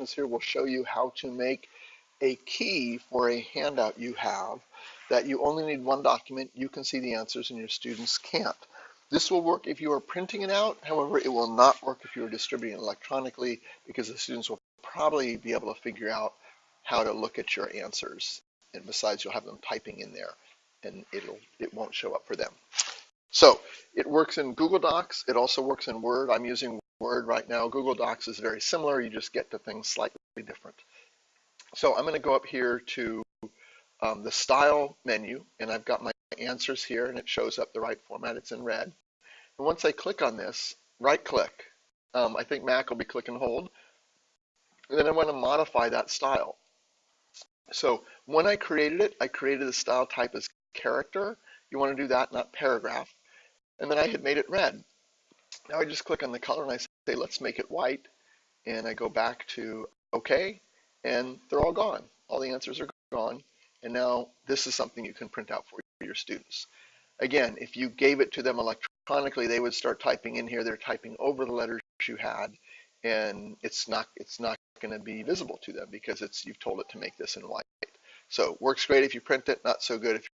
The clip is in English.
instructions here will show you how to make a key for a handout you have that you only need one document, you can see the answers and your students can't. This will work if you are printing it out, however, it will not work if you are distributing it electronically because the students will probably be able to figure out how to look at your answers. And besides, you'll have them typing in there and it'll it won't show up for them. So it works in Google Docs. It also works in Word. I'm using Word right now. Google Docs is very similar. You just get to things slightly different. So I'm going to go up here to um, the Style menu, and I've got my answers here, and it shows up the right format. It's in red. And once I click on this, right-click. Um, I think Mac will be click and hold. And then I want to modify that style. So when I created it, I created the style type as character. You want to do that, not paragraph. And then I had made it red. Now I just click on the color and I say, let's make it white. And I go back to OK, and they're all gone. All the answers are gone. And now this is something you can print out for your students. Again, if you gave it to them electronically, they would start typing in here. They're typing over the letters you had, and it's not it's not going to be visible to them because it's you've told it to make this in white. So works great if you print it, not so good if